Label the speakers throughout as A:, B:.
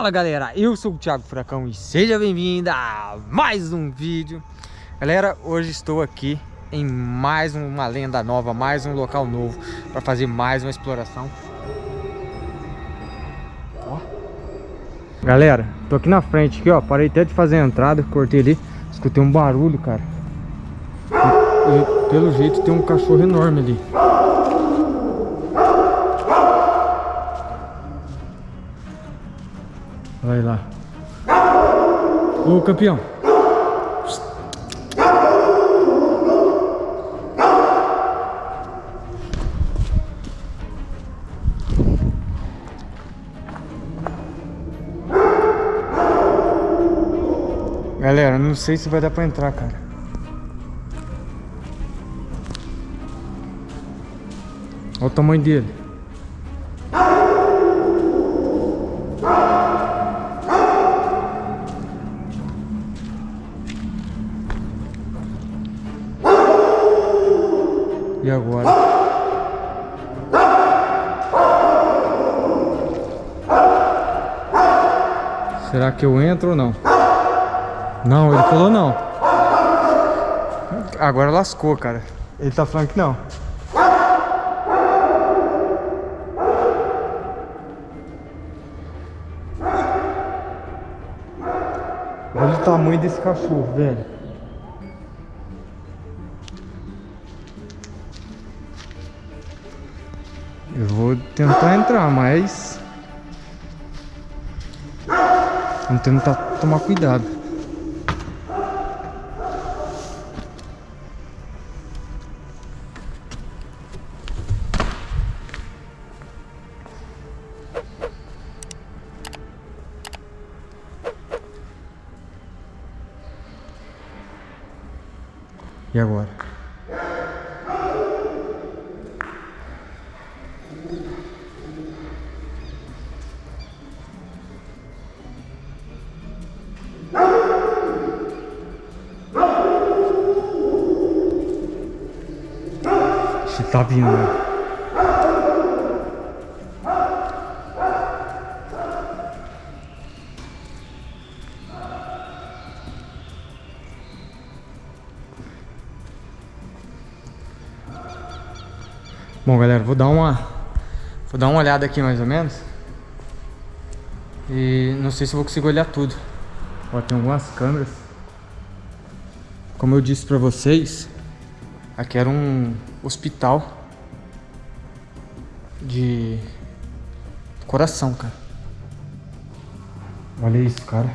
A: Fala galera, eu sou o Thiago Furacão e seja bem-vindo a mais um vídeo. Galera, hoje estou aqui em mais uma lenda nova, mais um local novo Para fazer mais uma exploração. Ó. Galera, tô aqui na frente aqui, ó Parei até de fazer a entrada, cortei ali Escutei um barulho, cara. E, e, Pelo jeito tem um cachorro enorme ali Vai lá. Ô campeão. Galera, não sei se vai dar pra entrar, cara. Olha o tamanho dele. Agora? Será que eu entro ou não? Não, ele falou não. Agora lascou, cara. Ele tá falando que não. Olha o tamanho desse cachorro, velho. Entrar, mas... Vamos tentar tomar cuidado. E agora? Tá vindo. Bom, galera, vou dar uma vou dar uma olhada aqui mais ou menos. E não sei se vou conseguir olhar tudo. Ó, tem algumas câmeras. Como eu disse pra vocês, aqui era um hospital de coração, cara. Olha isso, cara.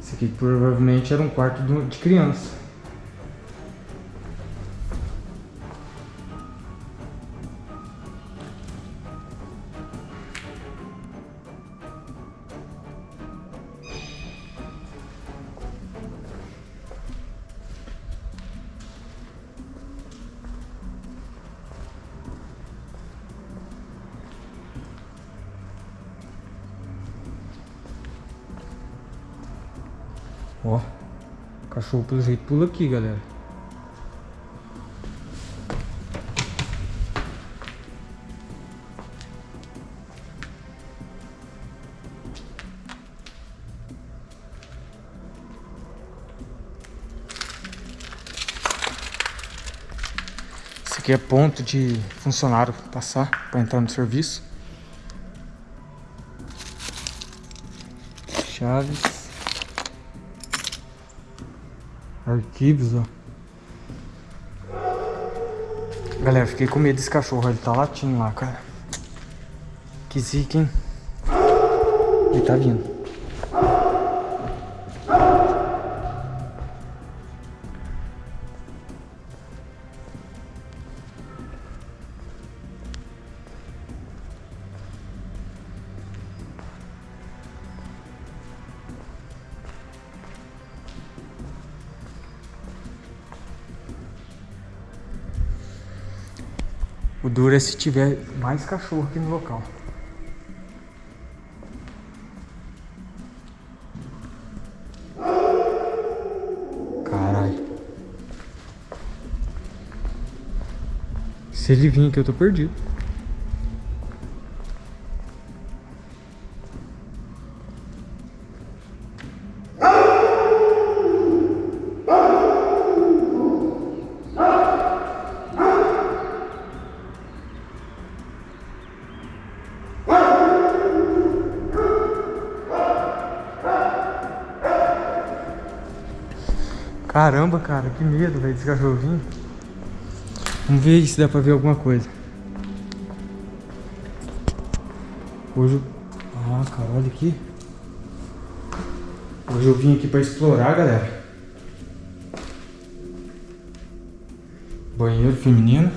A: Esse aqui provavelmente era um quarto de criança. Pelo jeito pula aqui, galera. Esse aqui é ponto de funcionário passar para entrar no serviço. Chaves. Arquivos, ó. Galera, fiquei com medo desse cachorro. Ele tá latindo lá, cara. Que zica, hein? Ele tá vindo. É se tiver mais cachorro aqui no local. Caralho. Se ele vir aqui eu tô perdido. Caramba, cara, que medo, velho, desse cachorrinho. Vamos ver se dá pra ver alguma coisa. Hoje... Ah, cara, olha aqui. Hoje eu vim aqui pra explorar, galera. Banheiro feminino.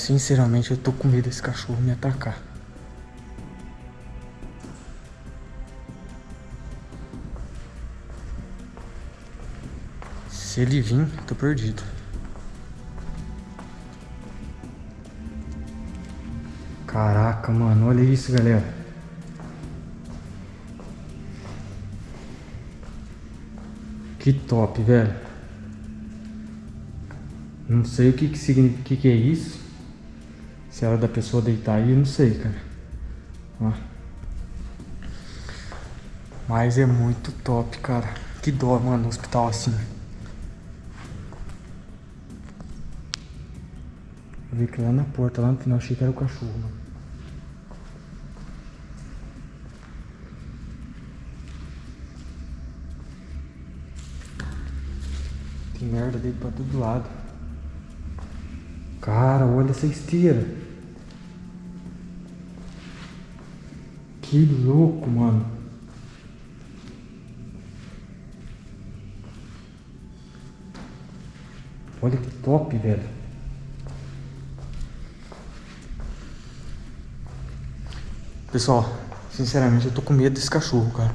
A: Sinceramente eu tô com medo desse cachorro me atacar. Se ele vir, tô perdido. Caraca, mano, olha isso, galera. Que top, velho. Não sei o que que significa, que, que é isso. Se era da pessoa deitar aí, eu não sei, cara. Ó. Mas é muito top, cara. Que dó, mano, no hospital assim. Eu vi que lá na porta, lá no final, achei que era o cachorro, mano. Tem merda dele pra todo lado. Cara, olha essa esteira. Que louco, mano. Olha que top, velho. Pessoal, sinceramente eu tô com medo desse cachorro, cara.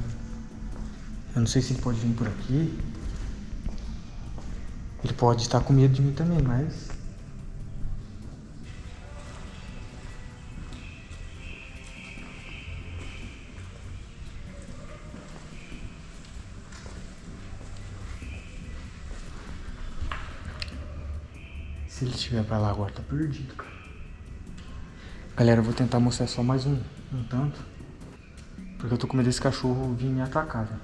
A: Eu não sei se ele pode vir por aqui. Ele pode estar com medo de mim também, mas... ele estiver pra lá agora, tá perdido, cara. Galera, eu vou tentar mostrar só mais um, um tanto. Porque eu tô com medo desse cachorro vir me atacar, velho.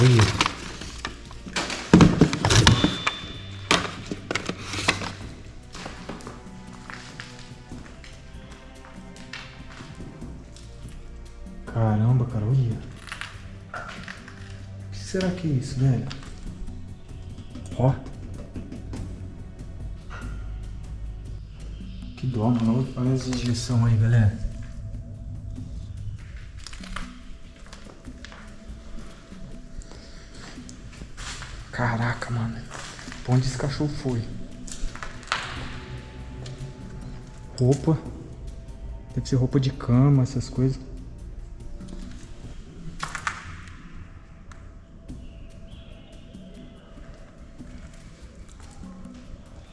A: Olha. Caramba, cara, olha. O que será que é isso, velho? Ó. Que dó, mano. Olha as injeções aí, galera. Cachorro foi? Roupa. Deve ser roupa de cama, essas coisas.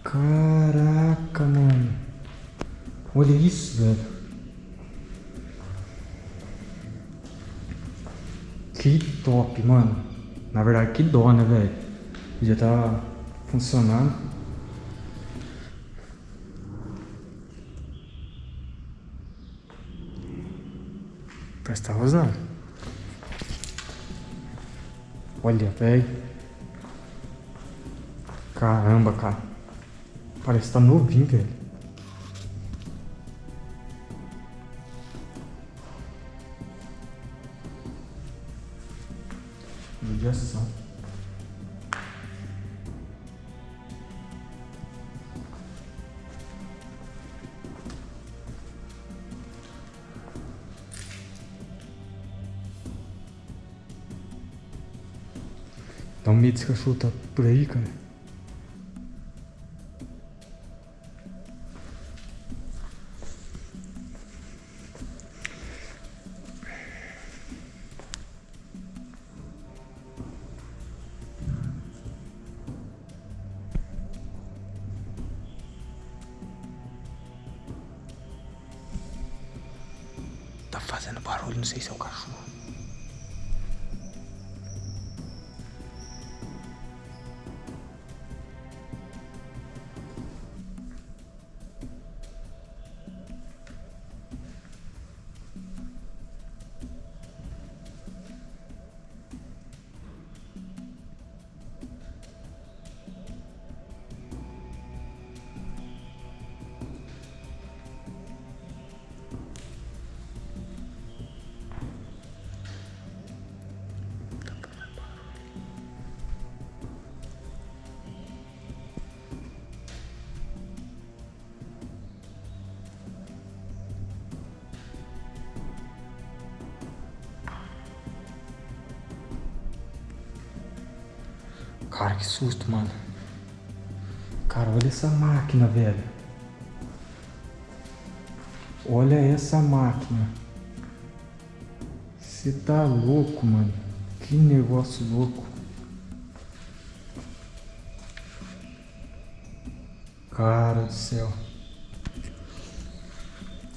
A: Caraca, mano. Olha isso, velho. Que top, mano. Na verdade, que dó, né, velho? Já tá funcionando. Que tá rosnando. Olha, velho. Caramba, cara. Parece que tá novinho, velho. Bates cachorro tá por aí, cara? Tá fazendo barulho, não sei se é o Cara, que susto, mano. Cara, olha essa máquina, velho. Olha essa máquina. Você tá louco, mano. Que negócio louco. Cara do céu.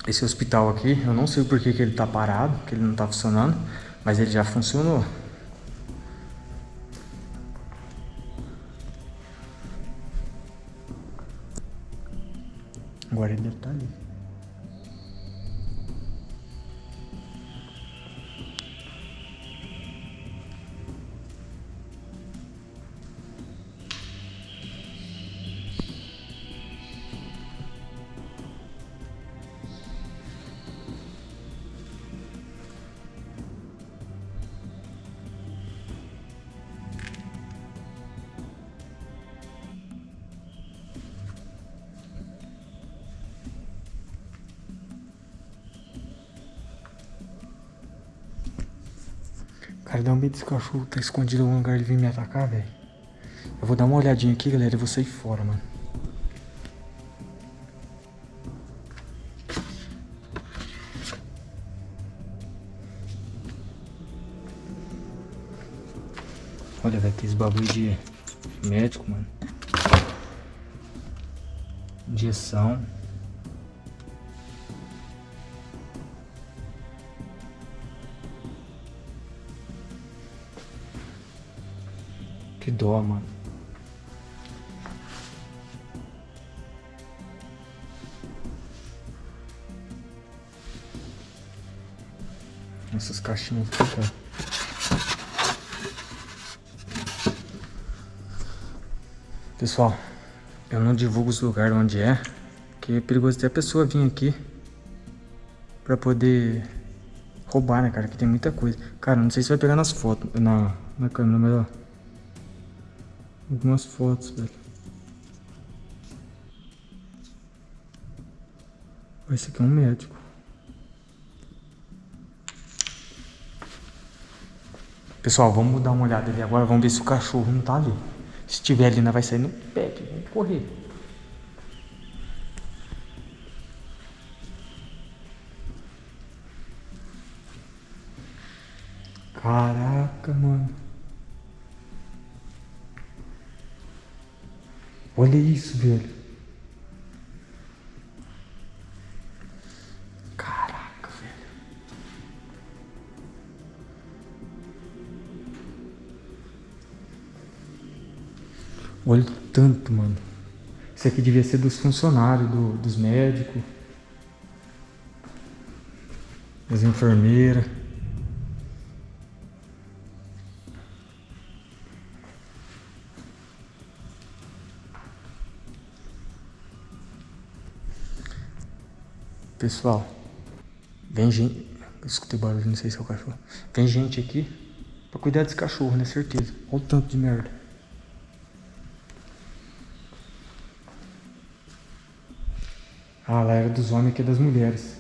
A: Esse hospital aqui, eu não sei por que, que ele tá parado, que ele não tá funcionando, mas ele já funcionou. Agora ele estar tá ali. Dá um medo desse cachorro tá escondido em algum lugar e vir me atacar, velho. Eu vou dar uma olhadinha aqui, galera, e vou sair fora, mano. Olha, velho, tem esse bagulho de médico, mano. Injeção. Dó, mano. Essas caixinhas cara. Pessoal, eu não divulgo os lugares onde é, porque é perigoso até a pessoa vir aqui pra poder roubar, né, cara? Que tem muita coisa. Cara, não sei se vai pegar nas fotos, na, na câmera, mas ó. Algumas fotos, velho. Esse aqui é um médico. Pessoal, vamos dar uma olhada ali agora. Vamos ver se o cachorro não tá ali. Se tiver ali, não vai sair no pet. Vamos correr. Caraca, mano. Olha isso, velho. Caraca, velho. Olha o tanto, mano. Isso aqui devia ser dos funcionários, do, dos médicos, das enfermeiras. Pessoal, vem gente... Escutei barulho, não sei se é o cachorro. Vem gente aqui pra cuidar desse cachorro, né? Certeza. Olha o tanto de merda. Ah, lá era dos homens, aqui é das mulheres.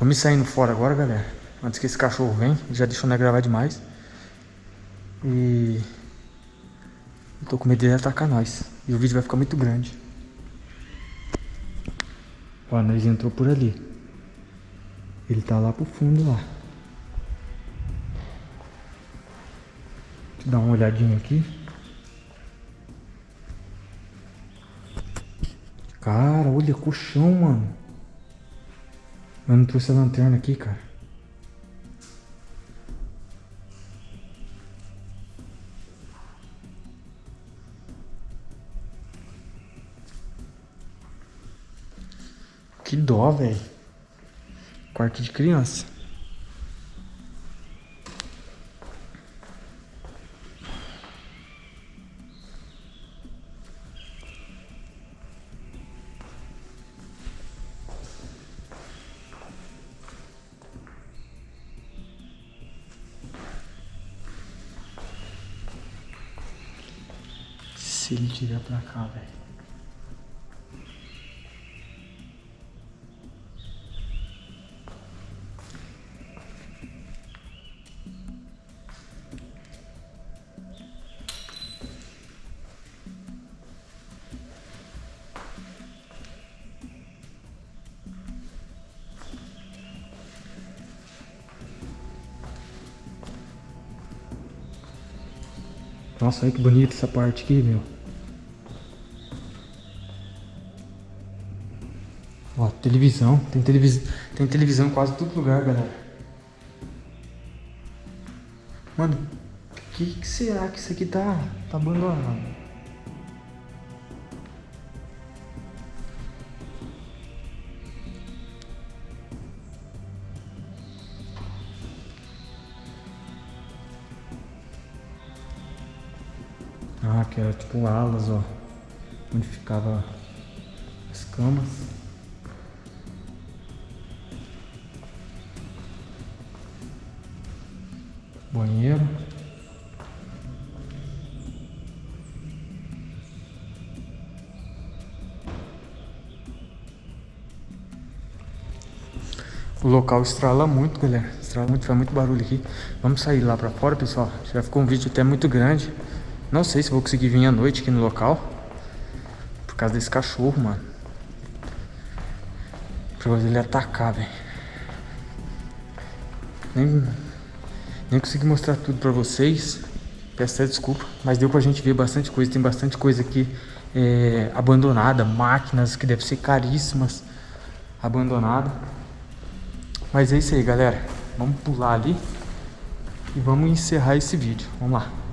A: Vamos saindo fora agora, galera. Antes que esse cachorro venha. Já deixou nós gravar demais. E... Eu tô com medo dele atacar nós. E o vídeo vai ficar muito grande. Ó, nós entrou por ali. Ele tá lá pro fundo lá. Deixa eu dar uma olhadinha aqui. Cara, olha colchão, mano. Eu não trouxe a lanterna aqui, cara. Que dó, velho. Quarto de criança. Se ele tiver pra cá, velho. Nossa, olha que bonita essa parte aqui, meu. Ó, televisão. Tem, televis... tem televisão em quase todo lugar, galera. Mano, o que, que será que isso aqui tá, tá abandonado? Que era tipo alas, ó. Onde ficava as camas. Banheiro. O local estrala muito, galera. Estrala muito, faz muito barulho aqui. Vamos sair lá pra fora, pessoal. Já ficou um vídeo até muito grande. Não sei se vou conseguir vir à noite aqui no local. Por causa desse cachorro, mano. Por ele atacar, velho. Nem, nem consegui mostrar tudo pra vocês. Peço até desculpa. Mas deu pra gente ver bastante coisa. Tem bastante coisa aqui é, abandonada. Máquinas que devem ser caríssimas. Abandonada. Mas é isso aí, galera. Vamos pular ali. E vamos encerrar esse vídeo. Vamos lá.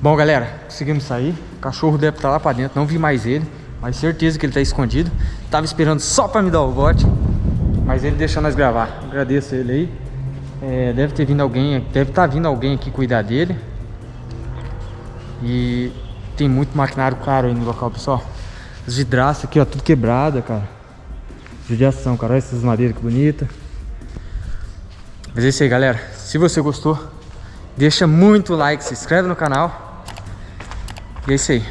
A: Bom, galera, conseguimos sair. O cachorro deve estar lá pra dentro, não vi mais ele. Mas certeza que ele tá escondido. Tava esperando só pra me dar o bote. Mas ele deixou nós gravar. Agradeço ele aí. É, deve ter vindo alguém, deve estar tá vindo alguém aqui cuidar dele. E tem muito maquinário caro aí no local, pessoal. As vidraças aqui, ó, tudo quebrada, cara. Judiação, cara. Olha essas madeiras que bonita. Mas é isso aí, galera. Se você gostou, deixa muito like, se inscreve no canal. E é isso aí.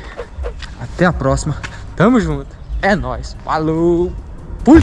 A: Até a próxima. Tamo junto. É nóis. Falou. Fui.